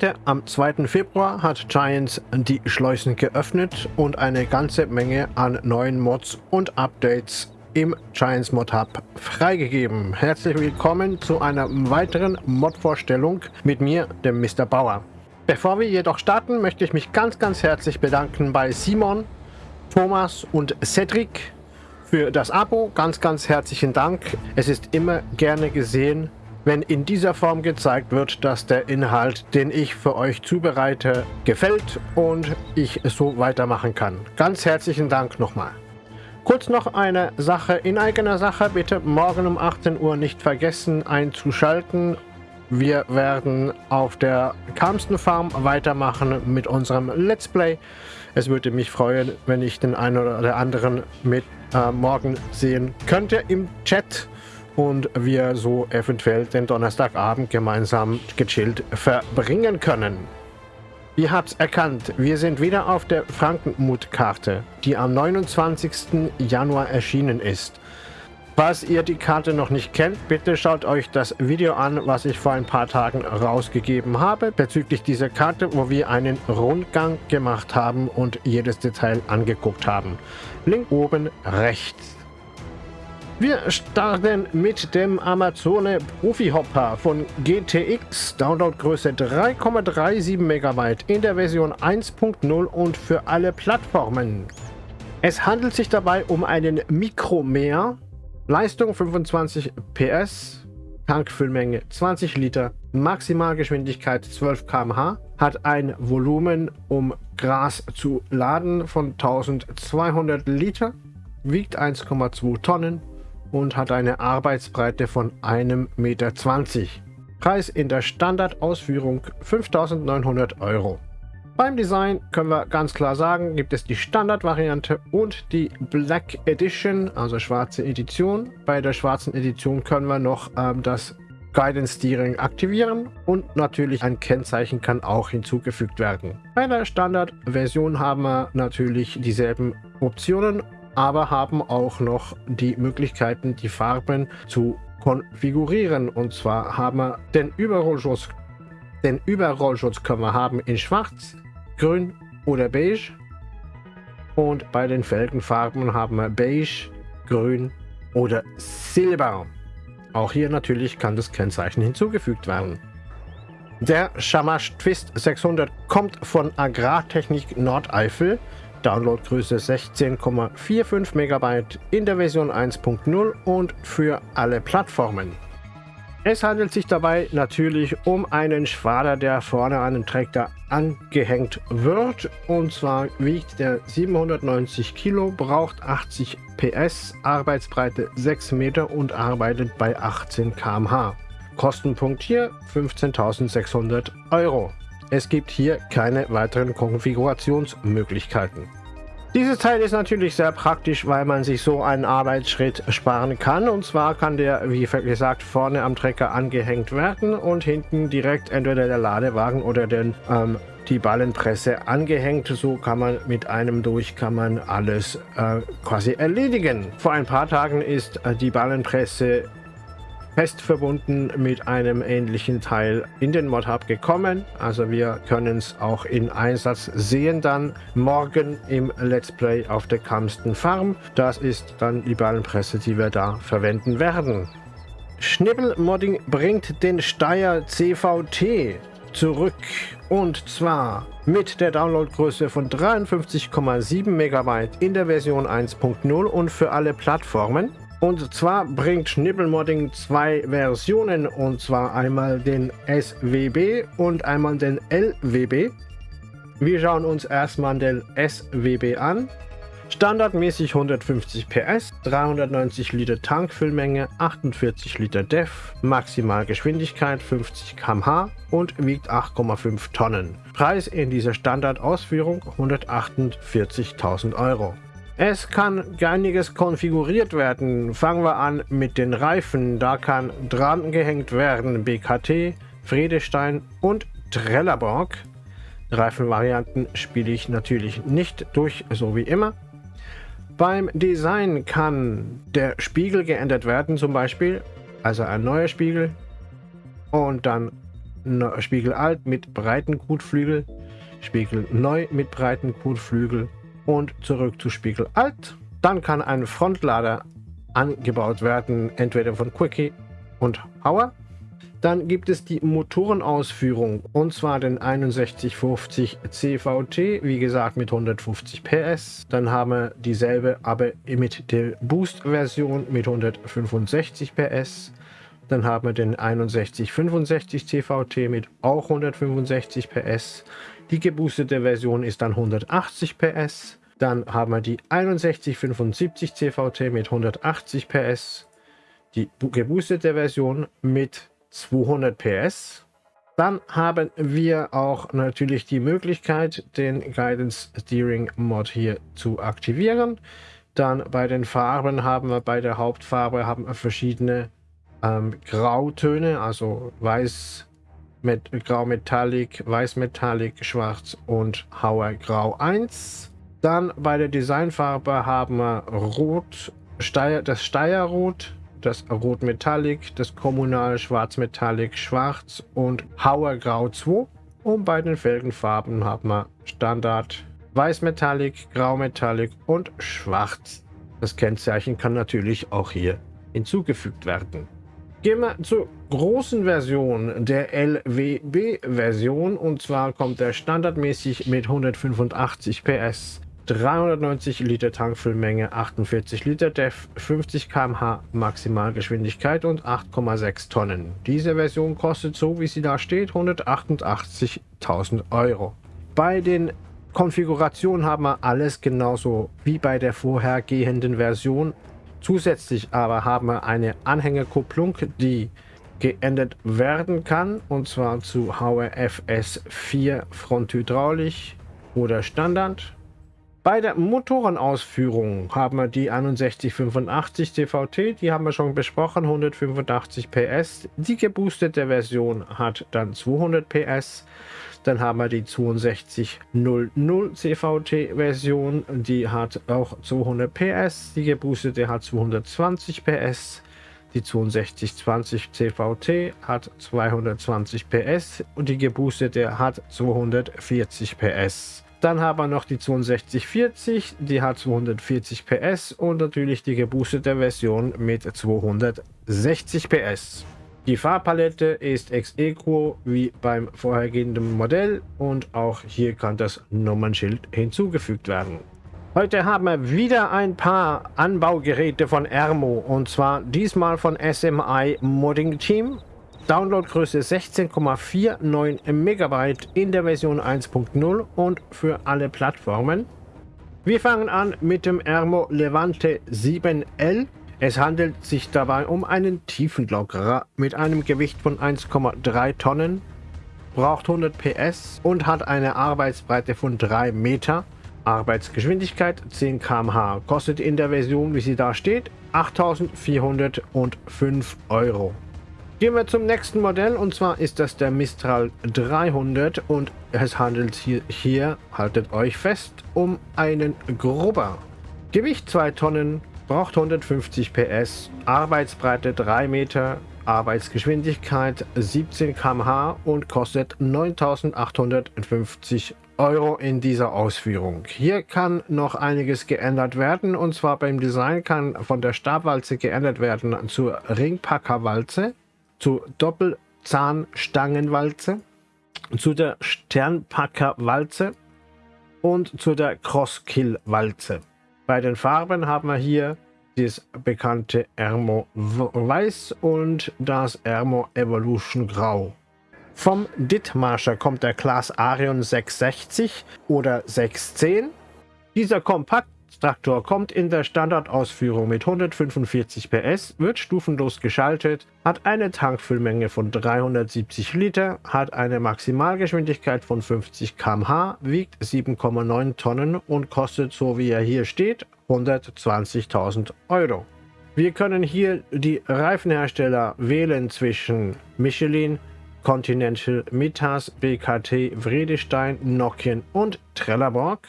Heute, am 2. Februar, hat Giants die Schleusen geöffnet und eine ganze Menge an neuen Mods und Updates im Giants Mod Hub freigegeben. Herzlich willkommen zu einer weiteren Mod-Vorstellung mit mir, dem Mr. Bauer. Bevor wir jedoch starten, möchte ich mich ganz, ganz herzlich bedanken bei Simon, Thomas und Cedric für das Abo. Ganz, ganz herzlichen Dank. Es ist immer gerne gesehen, wenn in dieser Form gezeigt wird, dass der Inhalt, den ich für euch zubereite, gefällt und ich so weitermachen kann. Ganz herzlichen Dank nochmal. Kurz noch eine Sache in eigener Sache. Bitte morgen um 18 Uhr nicht vergessen einzuschalten. Wir werden auf der Kamsten Farm weitermachen mit unserem Let's Play. Es würde mich freuen, wenn ich den einen oder anderen mit äh, morgen sehen könnte im Chat und wir so eventuell den Donnerstagabend gemeinsam gechillt verbringen können. Ihr habt erkannt, wir sind wieder auf der Frankenmut-Karte, die am 29. Januar erschienen ist. Falls ihr die Karte noch nicht kennt, bitte schaut euch das Video an, was ich vor ein paar Tagen rausgegeben habe, bezüglich dieser Karte, wo wir einen Rundgang gemacht haben und jedes Detail angeguckt haben. Link oben rechts. Wir starten mit dem Amazone Profi Hopper von GTX, Downloadgröße 3,37 MB in der Version 1.0 und für alle Plattformen. Es handelt sich dabei um einen Mikromeer, Leistung 25 PS, Tankfüllmenge 20 Liter, Maximalgeschwindigkeit 12 km/h, hat ein Volumen, um Gras zu laden von 1200 Liter, wiegt 1,2 Tonnen und hat eine Arbeitsbreite von 1,20 Meter. Preis in der Standardausführung 5.900 Euro. Beim Design können wir ganz klar sagen, gibt es die Standardvariante und die Black Edition, also schwarze Edition. Bei der schwarzen Edition können wir noch ähm, das Guidance Steering aktivieren und natürlich ein Kennzeichen kann auch hinzugefügt werden. Bei der Standardversion haben wir natürlich dieselben Optionen aber haben auch noch die Möglichkeiten, die Farben zu konfigurieren. Und zwar haben wir den Überrollschutz, den Überrollschutz können wir haben in Schwarz, Grün oder Beige. Und bei den Felgenfarben haben wir Beige, Grün oder Silber. Auch hier natürlich kann das Kennzeichen hinzugefügt werden. Der Shamash Twist 600 kommt von Agrartechnik Nordeifel Downloadgröße 16,45 MB in der Version 1.0 und für alle Plattformen. Es handelt sich dabei natürlich um einen Schwader, der vorne an den Traktor angehängt wird. Und zwar wiegt der 790 Kilo, braucht 80 PS, Arbeitsbreite 6 Meter und arbeitet bei 18 km/h. Kostenpunkt hier 15.600 Euro. Es gibt hier keine weiteren Konfigurationsmöglichkeiten. Dieses Teil ist natürlich sehr praktisch, weil man sich so einen Arbeitsschritt sparen kann. Und zwar kann der, wie gesagt, vorne am Trecker angehängt werden und hinten direkt entweder der Ladewagen oder den, ähm, die Ballenpresse angehängt. So kann man mit einem durch kann man alles äh, quasi erledigen. Vor ein paar Tagen ist äh, die Ballenpresse fest verbunden mit einem ähnlichen Teil in den Mod Hub gekommen. Also wir können es auch in Einsatz sehen dann morgen im Let's Play auf der Kamsten Farm. Das ist dann die Ballenpresse, die wir da verwenden werden. Schnibbelmodding bringt den Steyr CVT zurück und zwar mit der Downloadgröße von 53,7 MB in der Version 1.0 und für alle Plattformen. Und zwar bringt Schnippelmodding zwei Versionen und zwar einmal den SWB und einmal den LWB. Wir schauen uns erstmal den SWB an. Standardmäßig 150 PS, 390 Liter Tankfüllmenge, 48 Liter DEF, Maximalgeschwindigkeit 50 km/h und wiegt 8,5 Tonnen. Preis in dieser Standardausführung 148.000 Euro. Es kann einiges konfiguriert werden. Fangen wir an mit den Reifen. Da kann dran gehängt werden BKT, Friedestein und Trelleborg. Reifenvarianten spiele ich natürlich nicht durch, so wie immer. Beim Design kann der Spiegel geändert werden, zum Beispiel, also ein neuer Spiegel und dann Spiegel alt mit breiten Kotflügel, Spiegel neu mit breiten Kotflügel und zurück zu Spiegel alt. Dann kann ein Frontlader angebaut werden, entweder von Quickie und Hauer. Dann gibt es die Motorenausführung und zwar den 6150 CVT, wie gesagt mit 150 PS. Dann haben wir dieselbe, aber mit der Boost-Version mit 165 PS. Dann haben wir den 6165 CVT mit auch 165 PS. Die geboostete Version ist dann 180 PS. Dann haben wir die 6175 CVT mit 180 PS. Die geboostete Version mit 200 PS. Dann haben wir auch natürlich die Möglichkeit, den Guidance Steering Mod hier zu aktivieren. Dann bei den Farben haben wir bei der Hauptfarbe haben wir verschiedene ähm, Grautöne, also weiß mit Grau Metallic, Weiß Metallic, Schwarz und Hauer Grau 1. Dann bei der Designfarbe haben wir Rot, Steier, das Steierrot, das Rot Metallic, das Kommunal Schwarz Metallic, Schwarz und Hauer Grau 2. Und bei den Felgenfarben haben wir Standard Weiß Metallic, Grau Metallic und Schwarz. Das Kennzeichen kann natürlich auch hier hinzugefügt werden. Gehen wir zur großen Version der LWB-Version und zwar kommt der standardmäßig mit 185 PS 390 Liter Tankfüllmenge, 48 Liter DEF, 50 km/h Maximalgeschwindigkeit und 8,6 Tonnen. Diese Version kostet so, wie sie da steht, 188.000 Euro. Bei den Konfigurationen haben wir alles genauso wie bei der vorhergehenden Version. Zusätzlich aber haben wir eine Anhängerkupplung, die geändert werden kann und zwar zu HRFS 4 Fronthydraulisch oder Standard bei der Motorenausführung haben wir die 6185 CVT, die haben wir schon besprochen, 185 PS. Die geboostete Version hat dann 200 PS. Dann haben wir die 6200 CVT Version, die hat auch 200 PS. Die geboostete hat 220 PS. Die 6220 CVT hat 220 PS und die geboostete hat 240 PS. Dann haben wir noch die 6240, die hat 240 PS und natürlich die geboostete Version mit 260 PS. Die Farbpalette ist ex-equo wie beim vorhergehenden Modell und auch hier kann das Nummernschild hinzugefügt werden. Heute haben wir wieder ein paar Anbaugeräte von Ermo und zwar diesmal von SMI Modding Team Downloadgröße 16,49 MB in der Version 1.0 und für alle Plattformen. Wir fangen an mit dem Ermo Levante 7L. Es handelt sich dabei um einen Tiefenlockerer mit einem Gewicht von 1,3 Tonnen, braucht 100 PS und hat eine Arbeitsbreite von 3 Meter. Arbeitsgeschwindigkeit 10 km/h. Kostet in der Version, wie sie da steht, 8.405 Euro. Gehen wir zum nächsten Modell und zwar ist das der Mistral 300 und es handelt hier, hier haltet euch fest, um einen Grubber. Gewicht 2 Tonnen, braucht 150 PS, Arbeitsbreite 3 Meter, Arbeitsgeschwindigkeit 17 km/h und kostet 9850 Euro in dieser Ausführung. Hier kann noch einiges geändert werden und zwar beim Design kann von der Stabwalze geändert werden zur Ringpackerwalze zur Doppelzahnstangenwalze, zu der Sternpackerwalze und zu der Crosskill-Walze. Bei den Farben haben wir hier das bekannte Ermo Weiß und das Ermo Evolution Grau. Vom Dithmarscher kommt der Class Arion 660 oder 610. Dieser kompakt Traktor kommt in der Standardausführung mit 145 PS, wird stufenlos geschaltet, hat eine Tankfüllmenge von 370 Liter, hat eine Maximalgeschwindigkeit von 50 km/h, wiegt 7,9 Tonnen und kostet, so wie er hier steht, 120.000 Euro. Wir können hier die Reifenhersteller wählen zwischen Michelin, Continental, Mitas, BKT, Vredestein, Nokian und Trelleborg.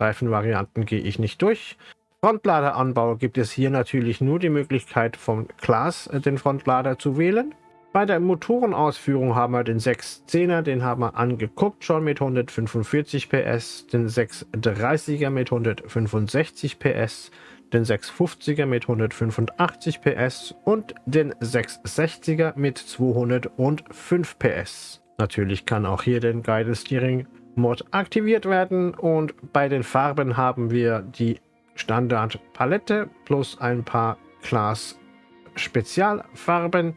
Reifenvarianten gehe ich nicht durch. Frontladeranbau gibt es hier natürlich nur die Möglichkeit vom Glas äh, den Frontlader zu wählen. Bei der Motorenausführung haben wir den 610er, den haben wir angeguckt schon mit 145 PS, den 630er mit 165 PS, den 650er mit 185 PS und den 660er mit 205 PS. Natürlich kann auch hier den Guidance Steering Mod aktiviert werden und bei den Farben haben wir die Standard Palette plus ein paar Class Spezialfarben.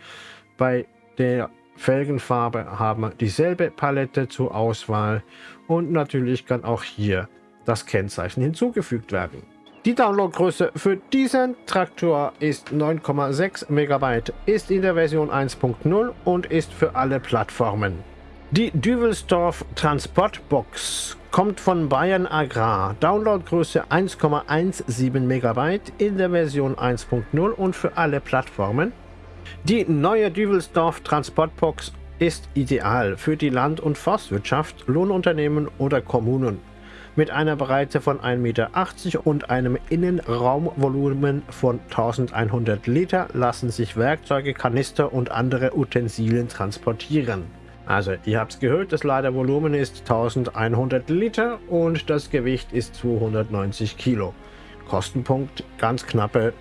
Bei der Felgenfarbe haben wir dieselbe Palette zur Auswahl und natürlich kann auch hier das Kennzeichen hinzugefügt werden. Die Downloadgröße für diesen Traktor ist 9,6 MB, ist in der Version 1.0 und ist für alle Plattformen. Die Düvelsdorf Transportbox kommt von Bayern Agrar. Downloadgröße 1,17 MB in der Version 1.0 und für alle Plattformen. Die neue Düvelsdorf Transportbox ist ideal für die Land- und Forstwirtschaft, Lohnunternehmen oder Kommunen. Mit einer Breite von 1,80 Meter und einem Innenraumvolumen von 1100 Liter lassen sich Werkzeuge, Kanister und andere Utensilien transportieren. Also, ihr habt es gehört, das Ladevolumen ist 1100 Liter und das Gewicht ist 290 Kilo. Kostenpunkt ganz knappe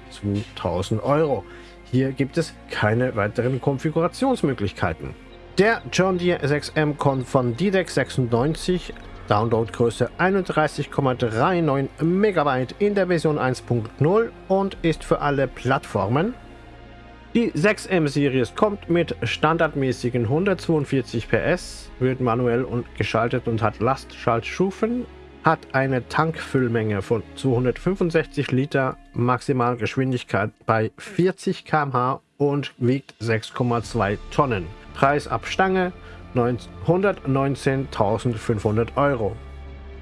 2000 Euro. Hier gibt es keine weiteren Konfigurationsmöglichkeiten. Der John Deere 6M kommt von DDEC 96, Downloadgröße 31,39 MB in der Version 1.0 und ist für alle Plattformen die 6M-Series kommt mit standardmäßigen 142 PS, wird manuell und geschaltet und hat Lastschaltstufen, hat eine Tankfüllmenge von 265 Liter, Maximalgeschwindigkeit bei 40 km/h und wiegt 6,2 Tonnen. Preis ab Stange 119.500 Euro.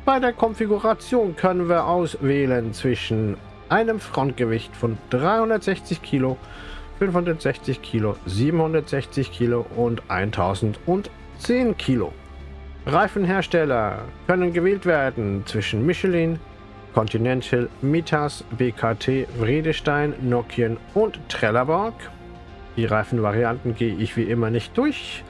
Bei der Konfiguration können wir auswählen zwischen einem Frontgewicht von 360 Kilo 560 Kilo, 760 Kilo und 1010 Kilo. Reifenhersteller können gewählt werden zwischen Michelin, Continental, Mitas, BKT, Vredestein, Nokian und Trelleborg. Die Reifenvarianten gehe ich wie immer nicht durch.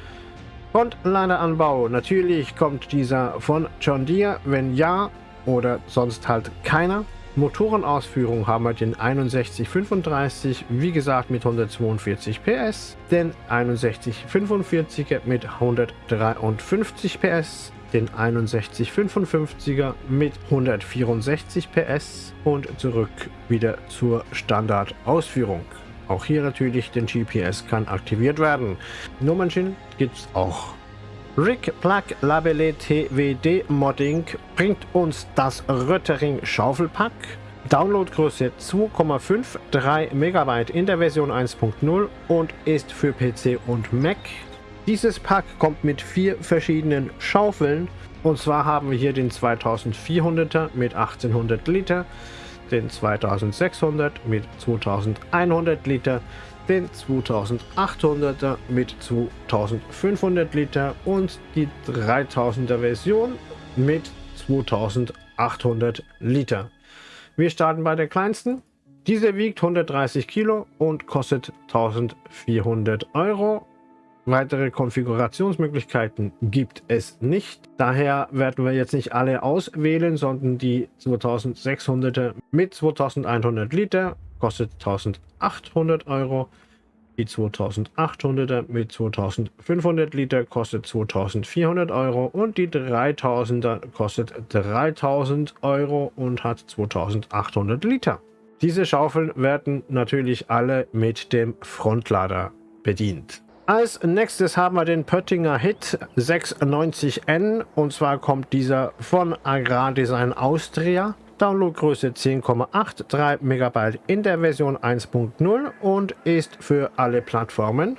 Und Ladeanbau. Natürlich kommt dieser von John Deere. Wenn ja oder sonst halt keiner. Motorenausführung haben wir den 6135, wie gesagt mit 142 PS, den 6145er mit 153 PS, den 6155er mit 164 PS und zurück wieder zur Standardausführung. Auch hier natürlich den GPS kann aktiviert werden. Nummernschild gibt es auch. Rig Plug Labelle TWD Modding bringt uns das Röttering Schaufelpack. Downloadgröße 2,53 MB in der Version 1.0 und ist für PC und Mac. Dieses Pack kommt mit vier verschiedenen Schaufeln und zwar haben wir hier den 2400er mit 1800 Liter, den 2600 mit 2100 Liter, den 2800er mit 2500 Liter und die 3000er Version mit 2800 Liter. Wir starten bei der kleinsten. Diese wiegt 130 Kilo und kostet 1400 Euro. Weitere Konfigurationsmöglichkeiten gibt es nicht. Daher werden wir jetzt nicht alle auswählen, sondern die 2600er mit 2100 Liter kostet 1800 Euro. Die 2800er mit 2500 Liter kostet 2400 Euro und die 3000er kostet 3000 Euro und hat 2800 Liter. Diese Schaufeln werden natürlich alle mit dem Frontlader bedient. Als nächstes haben wir den Pöttinger Hit 690N und zwar kommt dieser von Agrardesign Austria. Downloadgröße 10,83 MB in der Version 1.0 und ist für alle Plattformen.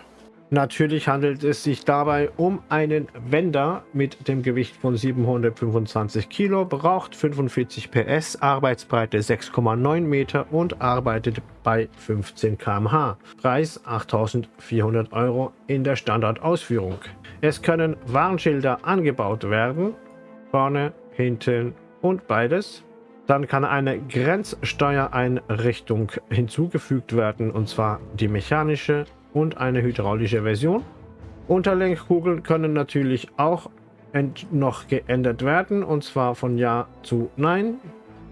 Natürlich handelt es sich dabei um einen Wender mit dem Gewicht von 725 Kilo, braucht 45 PS, Arbeitsbreite 6,9 Meter und arbeitet bei 15 km/h. Preis 8400 Euro in der Standardausführung. Es können Warnschilder angebaut werden, vorne, hinten und beides. Dann kann eine Grenzsteuereinrichtung hinzugefügt werden, und zwar die mechanische und eine hydraulische Version. Unterlenkkugeln können natürlich auch noch geändert werden und zwar von Ja zu Nein.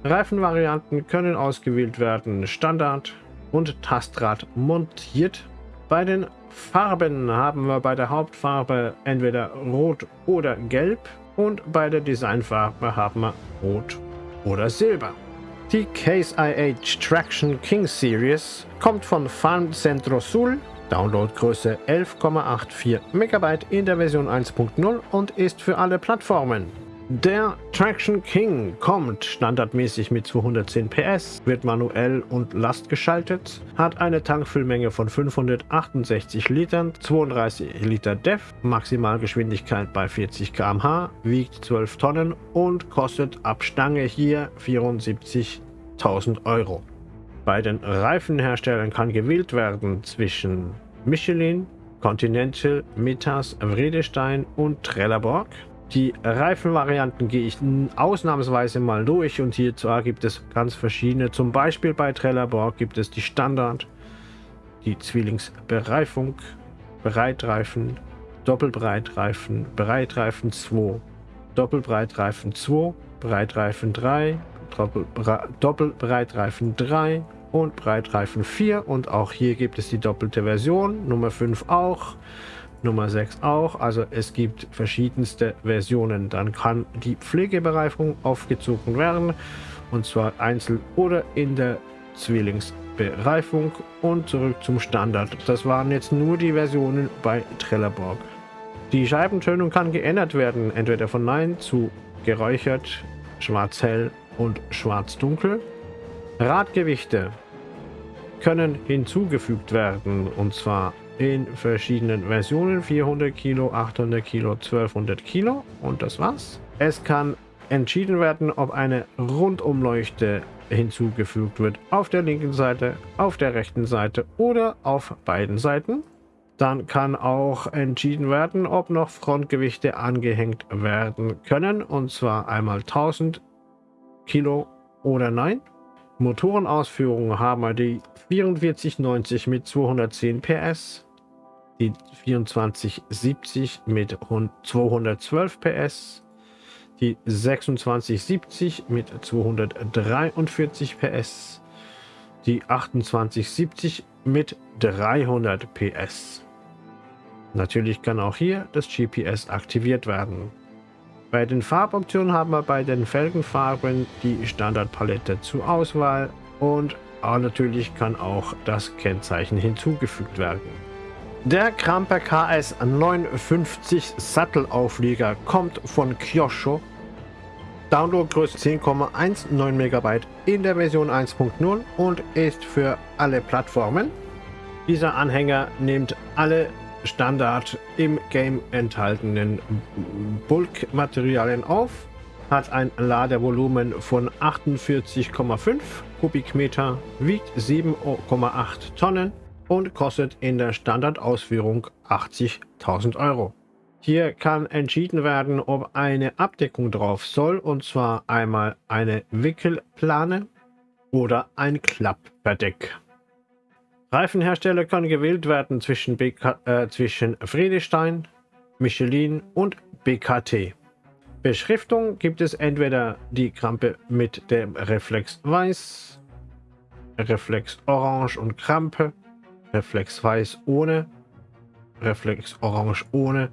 Reifenvarianten können ausgewählt werden, Standard und Tastrad montiert. Bei den Farben haben wir bei der Hauptfarbe entweder Rot oder Gelb und bei der Designfarbe haben wir Rot oder Silber. Die Case IH Traction King Series kommt von Farm Centro Sul, Downloadgröße 11,84 MB in der Version 1.0 und ist für alle Plattformen. Der Traction King kommt standardmäßig mit 210 PS, wird manuell und Last geschaltet, hat eine Tankfüllmenge von 568 Litern, 32 Liter DEF, Maximalgeschwindigkeit bei 40 km/h, wiegt 12 Tonnen und kostet ab Stange hier 74.000 Euro. Bei den Reifenherstellern kann gewählt werden zwischen Michelin, Continental, Mitas, Vredestein und Trelleborg. Die Reifenvarianten gehe ich ausnahmsweise mal durch und hier zwar gibt es ganz verschiedene. Zum Beispiel bei Trelleborg gibt es die Standard, die Zwillingsbereifung, Breitreifen, Doppelbreitreifen, Breitreifen 2, Doppelbreitreifen 2, Breitreifen 3, Doppelbreitreifen 3 und Breitreifen 4 und auch hier gibt es die doppelte Version, Nummer 5 auch. Nummer 6 auch. Also es gibt verschiedenste Versionen. Dann kann die Pflegebereifung aufgezogen werden. Und zwar einzeln oder in der Zwillingsbereifung. Und zurück zum Standard. Das waren jetzt nur die Versionen bei Trelleborg. Die Scheibentönung kann geändert werden. Entweder von Nein zu geräuchert, schwarz-hell und schwarz-dunkel. Radgewichte können hinzugefügt werden. Und zwar in verschiedenen Versionen. 400 Kilo, 800 Kilo, 1200 Kilo und das war's. Es kann entschieden werden, ob eine Rundumleuchte hinzugefügt wird auf der linken Seite, auf der rechten Seite oder auf beiden Seiten. Dann kann auch entschieden werden, ob noch Frontgewichte angehängt werden können und zwar einmal 1000 Kilo oder nein. Motorenausführungen haben wir die 4490 mit 210 PS, die 2470 mit 212 PS, die 2670 mit 243 PS, die 2870 mit 300 PS. Natürlich kann auch hier das GPS aktiviert werden. Bei den Farboptionen haben wir bei den Felgenfarben die Standardpalette zur Auswahl und natürlich kann auch das Kennzeichen hinzugefügt werden. Der Kramper KS 59 Sattelauflieger kommt von Kyosho. Downloadgröße 10,19 MB in der Version 1.0 und ist für alle Plattformen. Dieser Anhänger nimmt alle Standard im Game enthaltenen Bulkmaterialien auf, hat ein Ladevolumen von 48,5 Kubikmeter, wiegt 7,8 Tonnen und kostet in der Standardausführung 80.000 Euro. Hier kann entschieden werden, ob eine Abdeckung drauf soll, und zwar einmal eine Wickelplane oder ein Klappverdeck. Reifenhersteller können gewählt werden zwischen, BK, äh, zwischen Friedestein, Michelin und BKT. Beschriftung gibt es entweder die Krampe mit dem Reflex Weiß, Reflex Orange und Krampe Reflex Weiß ohne, Reflex Orange ohne,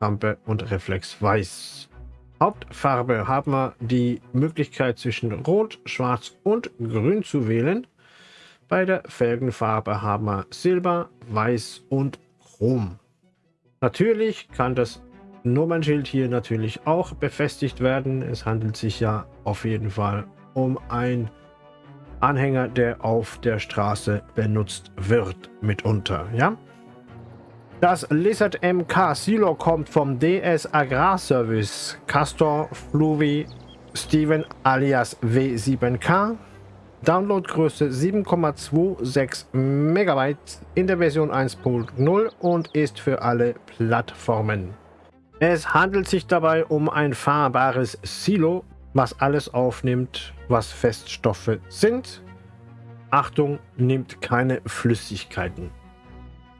Rampe und Reflex Weiß. Hauptfarbe haben wir die Möglichkeit zwischen Rot, Schwarz und Grün zu wählen. Bei der Felgenfarbe haben wir Silber, Weiß und Chrom. Natürlich kann das Nummernschild hier natürlich auch befestigt werden. Es handelt sich ja auf jeden Fall um ein Anhänger, der auf der Straße benutzt wird, mitunter. Ja? Das Lizard MK Silo kommt vom DS Agrarservice Castor Fluvi Steven alias W7K. Downloadgröße 7,26 MB in der Version 1.0 und ist für alle Plattformen. Es handelt sich dabei um ein fahrbares Silo was alles aufnimmt, was Feststoffe sind. Achtung, nimmt keine Flüssigkeiten.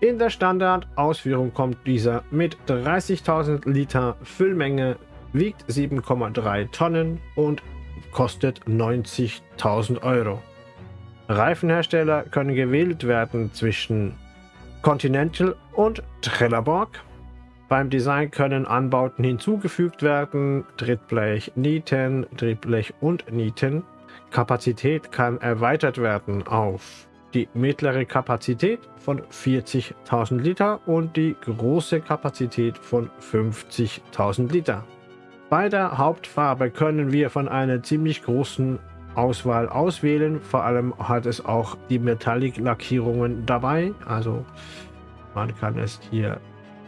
In der Standardausführung kommt dieser mit 30.000 Liter Füllmenge, wiegt 7,3 Tonnen und kostet 90.000 Euro. Reifenhersteller können gewählt werden zwischen Continental und Trelleborg. Beim Design können Anbauten hinzugefügt werden, Trittblech, Nieten, Trittblech und Nieten. Kapazität kann erweitert werden auf die mittlere Kapazität von 40.000 Liter und die große Kapazität von 50.000 Liter. Bei der Hauptfarbe können wir von einer ziemlich großen Auswahl auswählen. Vor allem hat es auch die Metallic-Lackierungen dabei. Also man kann es hier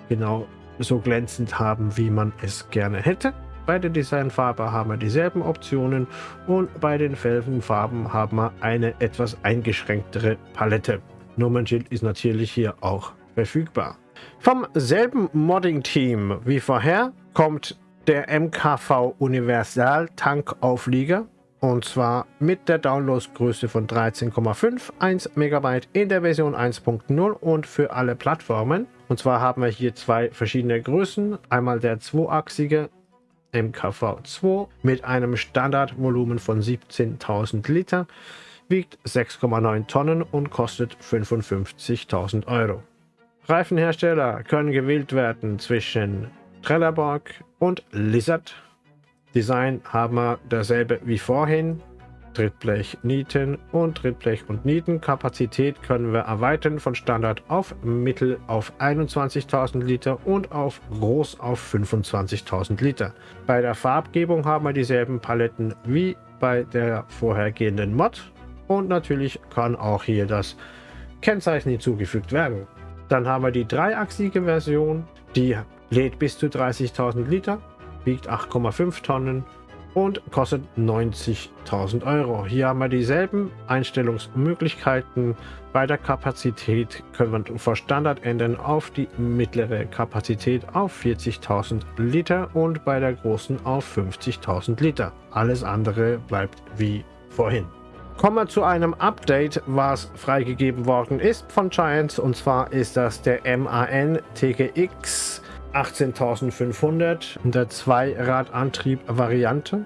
genau so glänzend haben, wie man es gerne hätte. Bei der Designfarbe haben wir dieselben Optionen und bei den Felgenfarben haben wir eine etwas eingeschränktere Palette. Nummernschild ist natürlich hier auch verfügbar. Vom selben Modding-Team wie vorher kommt der MKV Universal Tankauflieger und zwar mit der Downloadsgröße von 13,51 MB in der Version 1.0 und für alle Plattformen. Und zwar haben wir hier zwei verschiedene Größen. Einmal der zweiachsige MKV2 mit einem Standardvolumen von 17.000 Liter, wiegt 6,9 Tonnen und kostet 55.000 Euro. Reifenhersteller können gewählt werden zwischen Trelleborg und Lizard Design haben wir dasselbe wie vorhin. Trittblech Nieten und Trittblech und Nietenkapazität können wir erweitern von Standard auf Mittel auf 21.000 Liter und auf Groß auf 25.000 Liter. Bei der Farbgebung haben wir dieselben Paletten wie bei der vorhergehenden Mod und natürlich kann auch hier das Kennzeichen hinzugefügt werden. Dann haben wir die dreiachsige Version, die lädt bis zu 30.000 Liter wiegt 8,5 Tonnen und kostet 90.000 Euro. Hier haben wir dieselben Einstellungsmöglichkeiten. Bei der Kapazität können wir vor Standard ändern auf die mittlere Kapazität auf 40.000 Liter und bei der großen auf 50.000 Liter. Alles andere bleibt wie vorhin. Kommen wir zu einem Update, was freigegeben worden ist von Giants und zwar ist das der MAN TGX 18.500 in der Zweiradantrieb-Variante.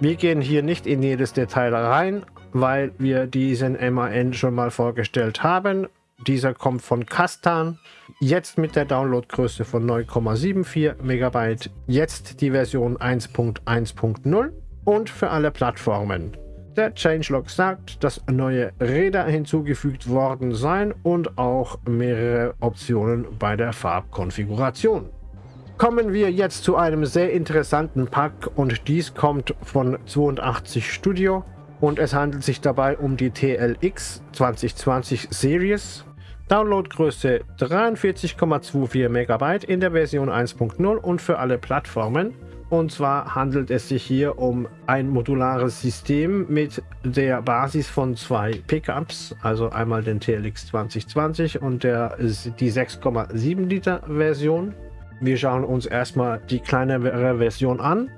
Wir gehen hier nicht in jedes Detail rein, weil wir diesen MAN schon mal vorgestellt haben. Dieser kommt von Kastan, jetzt mit der Downloadgröße von 9,74 MB, jetzt die Version 1.1.0 und für alle Plattformen. Der Changelog sagt, dass neue Räder hinzugefügt worden seien und auch mehrere Optionen bei der Farbkonfiguration. Kommen wir jetzt zu einem sehr interessanten Pack und dies kommt von 82 Studio und es handelt sich dabei um die TLX 2020 Series. Downloadgröße 43,24 MB in der Version 1.0 und für alle Plattformen. Und zwar handelt es sich hier um ein modulares System mit der Basis von zwei Pickups, also einmal den TLX 2020 und der, die 6,7 Liter Version. Wir schauen uns erstmal die kleinere Version an.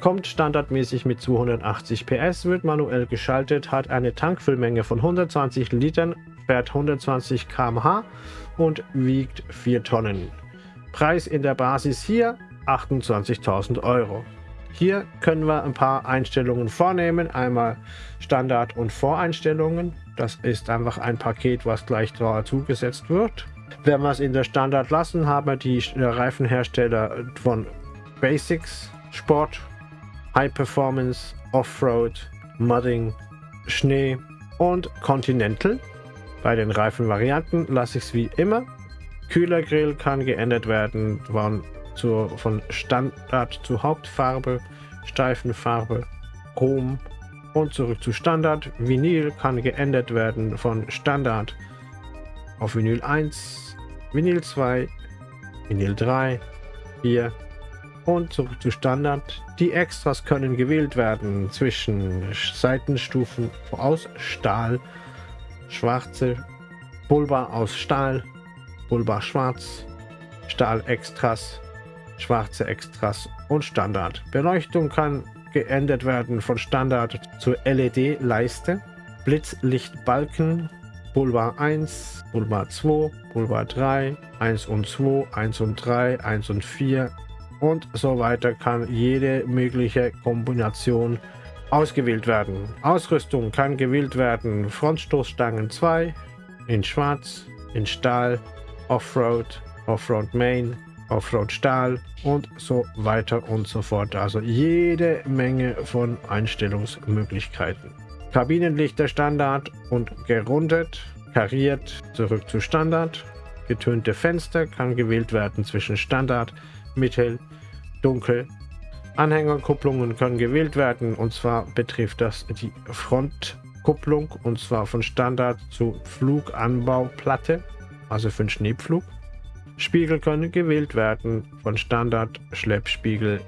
Kommt standardmäßig mit 280 PS, wird manuell geschaltet, hat eine Tankfüllmenge von 120 Litern, fährt 120 km/h und wiegt 4 Tonnen. Preis in der Basis hier 28.000 Euro. Hier können wir ein paar Einstellungen vornehmen, einmal Standard- und Voreinstellungen. Das ist einfach ein Paket, was gleich zugesetzt wird. Wenn wir es in der Standard lassen, haben wir die Reifenhersteller von Basics, Sport, High Performance, Offroad, Mudding, Schnee und Continental. Bei den Reifenvarianten lasse ich es wie immer. Kühlergrill kann geändert werden von, zur, von Standard zu Hauptfarbe, Steifenfarbe, Chrom und zurück zu Standard. Vinyl kann geändert werden von Standard auf Vinyl 1, Vinyl 2, Vinyl 3, 4 und zurück zu Standard. Die Extras können gewählt werden zwischen Seitenstufen aus Stahl, schwarze Pulver aus Stahl, Pulver schwarz, Stahl Extras, schwarze Extras und Standard. Beleuchtung kann geändert werden von Standard zur LED-Leiste, Blitzlichtbalken Boulevard 1, Boulevard 2, Boulevard 3, 1 und 2, 1 und 3, 1 und 4 und so weiter kann jede mögliche Kombination ausgewählt werden. Ausrüstung kann gewählt werden Frontstoßstangen 2 in Schwarz, in Stahl, Offroad, Offroad Main, Offroad Stahl und so weiter und so fort. Also jede Menge von Einstellungsmöglichkeiten. Kabinenlichter Standard und gerundet, kariert zurück zu Standard. Getönte Fenster kann gewählt werden zwischen Standard, Mittel, Dunkel. Anhängerkupplungen können gewählt werden und zwar betrifft das die Frontkupplung und zwar von Standard zu Fluganbauplatte, also für den Schneepflug. Spiegel können gewählt werden von Standard Schleppspiegel.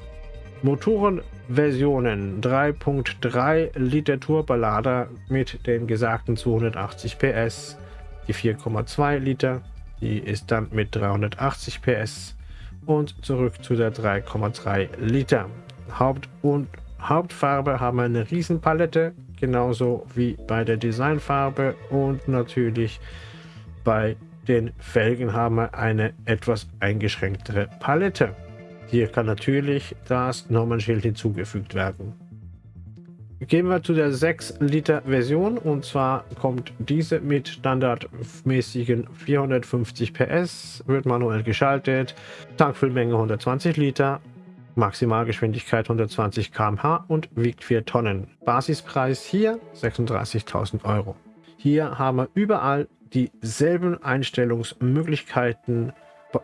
Motorenversionen 3.3 Liter Turbolader mit den gesagten 280 PS. Die 4,2 Liter, die ist dann mit 380 PS und zurück zu der 3,3 Liter. Haupt- und Hauptfarbe haben wir eine Riesenpalette, genauso wie bei der Designfarbe und natürlich bei den Felgen haben wir eine etwas eingeschränktere Palette. Hier kann natürlich das Nummernschild hinzugefügt werden. Gehen wir zu der 6 Liter Version und zwar kommt diese mit standardmäßigen 450 PS, wird manuell geschaltet, Tankfüllmenge 120 Liter, Maximalgeschwindigkeit 120 km/h und wiegt 4 Tonnen. Basispreis hier 36.000 Euro. Hier haben wir überall dieselben Einstellungsmöglichkeiten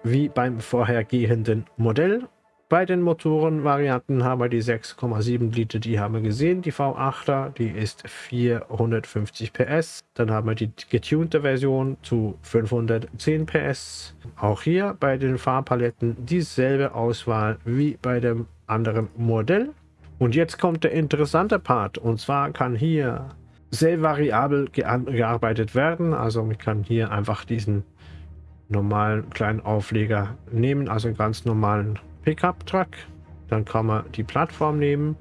wie beim vorhergehenden Modell. Bei den Motorenvarianten haben wir die 6,7 Liter, die haben wir gesehen, die V8er, die ist 450 PS. Dann haben wir die getunte Version zu 510 PS. Auch hier bei den Farbpaletten dieselbe Auswahl wie bei dem anderen Modell. Und jetzt kommt der interessante Part und zwar kann hier sehr variabel gearbeitet werden. Also man kann hier einfach diesen normalen kleinen Aufleger nehmen, also einen ganz normalen Pickup-Truck. Dann kann man die Plattform nehmen.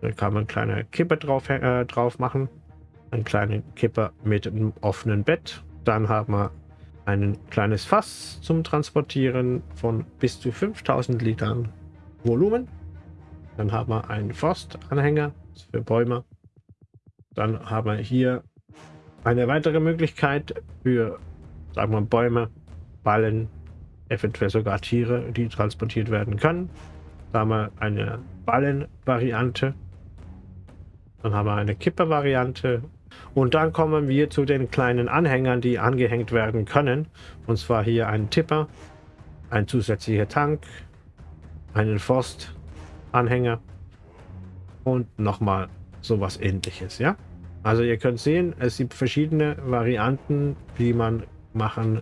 Dann kann man eine kleine Kippe drauf, äh, drauf machen. Einen kleinen Kipper mit einem offenen Bett. Dann haben wir ein kleines Fass zum Transportieren von bis zu 5000 Litern Volumen. Dann haben wir einen Forstanhänger für Bäume dann haben wir hier eine weitere Möglichkeit für, sagen wir, Bäume, Ballen, eventuell sogar Tiere, die transportiert werden können. Da haben wir eine Ballenvariante. Dann haben wir eine Kipper-Variante. Und dann kommen wir zu den kleinen Anhängern, die angehängt werden können. Und zwar hier ein Tipper, ein zusätzlicher Tank, einen Forstanhänger und nochmal sowas ähnliches, ja? Also ihr könnt sehen, es gibt verschiedene Varianten, wie man machen,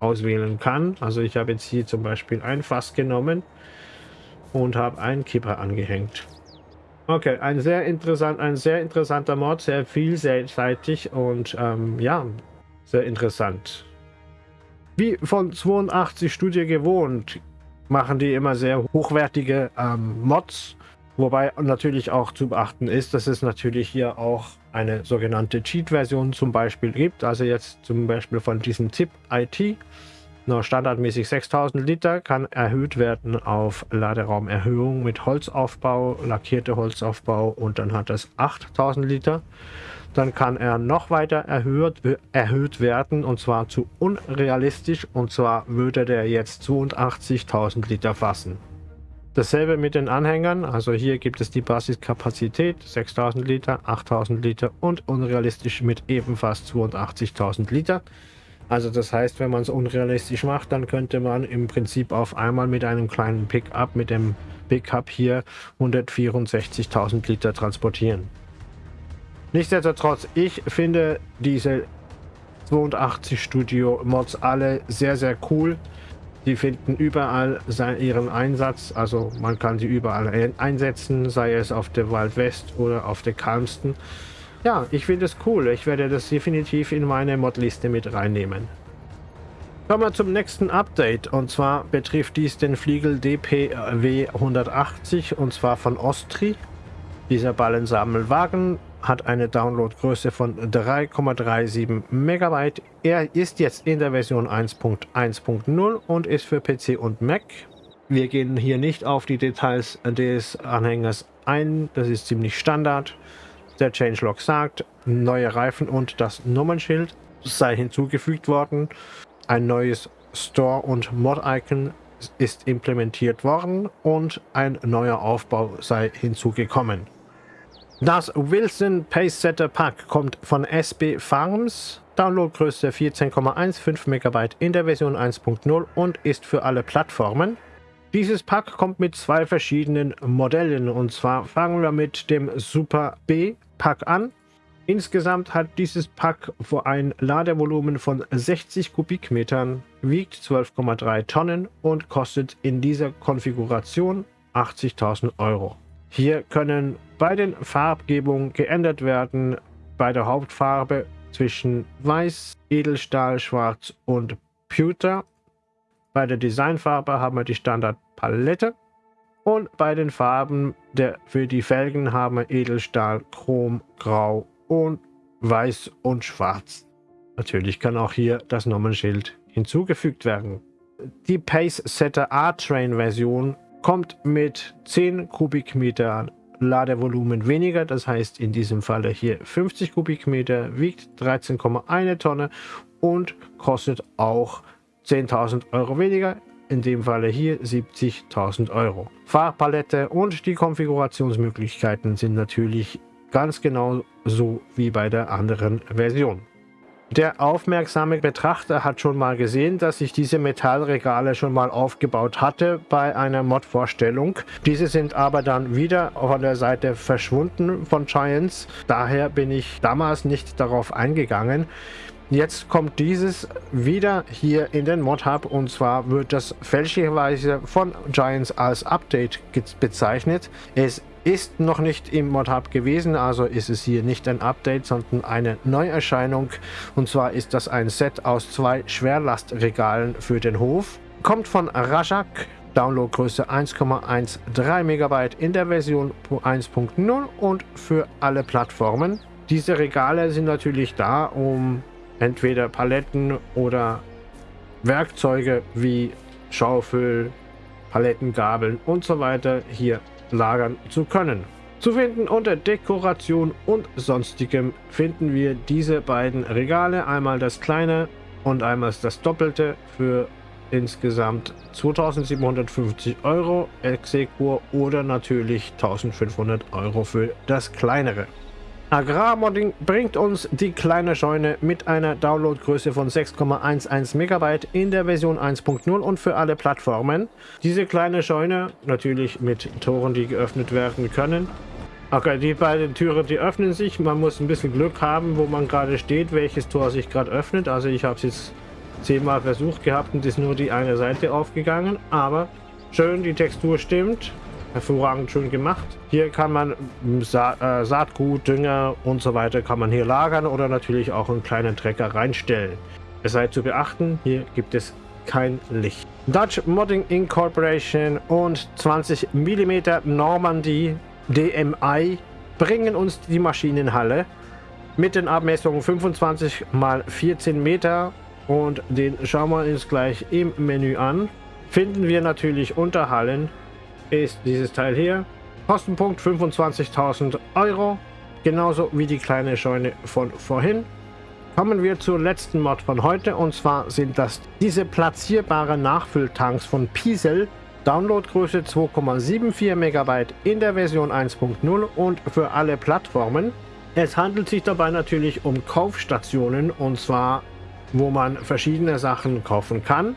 auswählen kann. Also ich habe jetzt hier zum Beispiel ein Fass genommen und habe einen Kipper angehängt. Okay, ein sehr interessant, ein sehr interessanter Mod, sehr vielseitig und ähm, ja, sehr interessant. Wie von 82 Studio gewohnt, machen die immer sehr hochwertige ähm, Mods Wobei natürlich auch zu beachten ist, dass es natürlich hier auch eine sogenannte Cheat-Version zum Beispiel gibt. Also jetzt zum Beispiel von diesem Zip IT, nur standardmäßig 6000 Liter, kann erhöht werden auf Laderaumerhöhung mit Holzaufbau, lackierte Holzaufbau und dann hat es 8000 Liter. Dann kann er noch weiter erhöht, erhöht werden und zwar zu unrealistisch und zwar würde der jetzt 82.000 Liter fassen. Dasselbe mit den Anhängern, also hier gibt es die Basiskapazität 6000 Liter, 8000 Liter und unrealistisch mit ebenfalls 82.000 Liter. Also das heißt, wenn man es unrealistisch macht, dann könnte man im Prinzip auf einmal mit einem kleinen Pickup, mit dem Pickup hier 164.000 Liter transportieren. Nichtsdestotrotz, ich finde diese 82 Studio Mods alle sehr, sehr cool. Die finden überall ihren Einsatz, also man kann sie überall einsetzen, sei es auf der Wild West oder auf der Calmston. Ja, ich finde es cool. Ich werde das definitiv in meine Modliste mit reinnehmen. Kommen wir zum nächsten Update und zwar betrifft dies den Fliegel DPW 180 und zwar von Ostri. Dieser Ballensammelwagen hat eine Downloadgröße von 3,37 Megabyte. Er ist jetzt in der Version 1.1.0 und ist für PC und Mac. Wir gehen hier nicht auf die Details des Anhängers ein, das ist ziemlich Standard. Der Changelog sagt, neue Reifen und das Nummernschild sei hinzugefügt worden. Ein neues Store- und Mod-Icon ist implementiert worden und ein neuer Aufbau sei hinzugekommen. Das Wilson Pacesetter Pack kommt von SB Farms, Downloadgröße 14,15 MB in der Version 1.0 und ist für alle Plattformen. Dieses Pack kommt mit zwei verschiedenen Modellen und zwar fangen wir mit dem Super B Pack an. Insgesamt hat dieses Pack ein Ladevolumen von 60 Kubikmetern, wiegt 12,3 Tonnen und kostet in dieser Konfiguration 80.000 Euro. Hier können bei den Farbgebungen geändert werden, bei der Hauptfarbe zwischen Weiß, Edelstahl, Schwarz und Pewter. Bei der Designfarbe haben wir die Standardpalette und bei den Farben der, für die Felgen haben wir Edelstahl, Chrom, Grau und Weiß und Schwarz. Natürlich kann auch hier das Nummernschild hinzugefügt werden. Die Pace Setter A-Train Version kommt mit 10 Kubikmeter Ladevolumen weniger, das heißt in diesem Falle hier 50 Kubikmeter, wiegt 13,1 Tonne und kostet auch 10.000 Euro weniger, in dem Falle hier 70.000 Euro. Farbpalette und die Konfigurationsmöglichkeiten sind natürlich ganz genau so wie bei der anderen Version. Der aufmerksame Betrachter hat schon mal gesehen, dass ich diese Metallregale schon mal aufgebaut hatte bei einer Mod-Vorstellung. Diese sind aber dann wieder von der Seite verschwunden von Giants. Daher bin ich damals nicht darauf eingegangen. Jetzt kommt dieses wieder hier in den Mod Hub und zwar wird das fälschlicherweise von Giants als Update bezeichnet. Es ist noch nicht im Mod-Hub gewesen, also ist es hier nicht ein Update, sondern eine Neuerscheinung. Und zwar ist das ein Set aus zwei Schwerlastregalen für den Hof. Kommt von Rajak, Downloadgröße 1,13 MB in der Version 1.0 und für alle Plattformen. Diese Regale sind natürlich da, um entweder Paletten oder Werkzeuge wie Schaufel, Palettengabeln und so weiter hier lagern zu können. Zu finden unter Dekoration und sonstigem finden wir diese beiden Regale, einmal das kleine und einmal das doppelte für insgesamt 2750 Euro Exequur oder natürlich 1500 Euro für das kleinere. Agrarmodding bringt uns die kleine Scheune mit einer Downloadgröße von 6,11 MB in der Version 1.0 und für alle Plattformen. Diese kleine Scheune, natürlich mit Toren, die geöffnet werden können. Okay, die beiden Türen, die öffnen sich. Man muss ein bisschen Glück haben, wo man gerade steht, welches Tor sich gerade öffnet. Also ich habe es jetzt zehnmal versucht gehabt und ist nur die eine Seite aufgegangen. Aber schön, die Textur stimmt hervorragend schön gemacht. Hier kann man Sa äh, Saatgut, Dünger und so weiter kann man hier lagern oder natürlich auch einen kleinen Trecker reinstellen. Es sei zu beachten, hier gibt es kein Licht. Dutch Modding Incorporation und 20 mm Normandy DMI bringen uns die Maschinenhalle mit den Abmessungen 25 x 14 Meter und den schauen wir uns gleich im Menü an. Finden wir natürlich Unterhallen ist dieses Teil hier. Kostenpunkt 25.000 Euro, genauso wie die kleine Scheune von vorhin. Kommen wir zur letzten Mod von heute und zwar sind das diese platzierbaren Nachfülltanks von Piesel. Downloadgröße 2,74 MB in der Version 1.0 und für alle Plattformen. Es handelt sich dabei natürlich um Kaufstationen und zwar wo man verschiedene Sachen kaufen kann.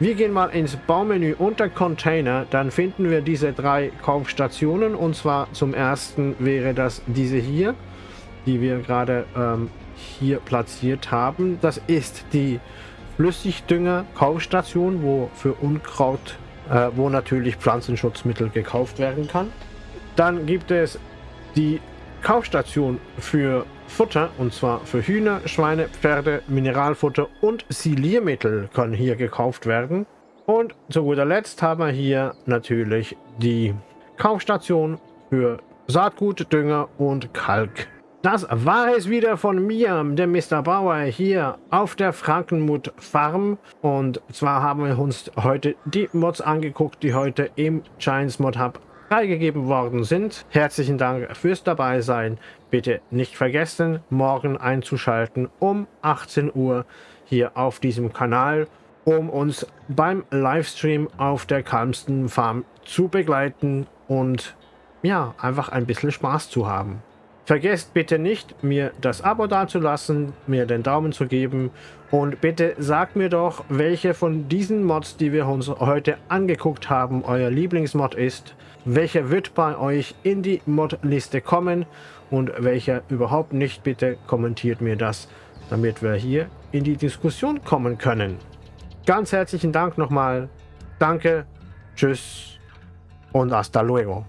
Wir gehen mal ins Baumenü unter Container, dann finden wir diese drei Kaufstationen und zwar zum ersten wäre das diese hier, die wir gerade ähm, hier platziert haben. Das ist die Flüssigdünger Kaufstation, wo für Unkraut, äh, wo natürlich Pflanzenschutzmittel gekauft werden kann. Dann gibt es die Kaufstation für Futter und zwar für Hühner, Schweine, Pferde, Mineralfutter und Siliermittel können hier gekauft werden. Und zu guter Letzt haben wir hier natürlich die Kaufstation für Saatgut, Dünger und Kalk. Das war es wieder von mir, dem Mr. Bauer, hier auf der Frankenmut Farm. Und zwar haben wir uns heute die Mods angeguckt, die heute im Giants Mod Hub freigegeben worden sind. Herzlichen Dank fürs dabei sein. Bitte nicht vergessen, morgen einzuschalten um 18 Uhr hier auf diesem Kanal, um uns beim Livestream auf der Kalmsten Farm zu begleiten und ja, einfach ein bisschen Spaß zu haben. Vergesst bitte nicht, mir das Abo dazulassen, mir den Daumen zu geben und bitte sagt mir doch, welche von diesen Mods, die wir uns heute angeguckt haben, euer Lieblingsmod ist. Welcher wird bei euch in die Mod-Liste kommen und welcher überhaupt nicht. Bitte kommentiert mir das, damit wir hier in die Diskussion kommen können. Ganz herzlichen Dank nochmal. Danke, tschüss und hasta luego.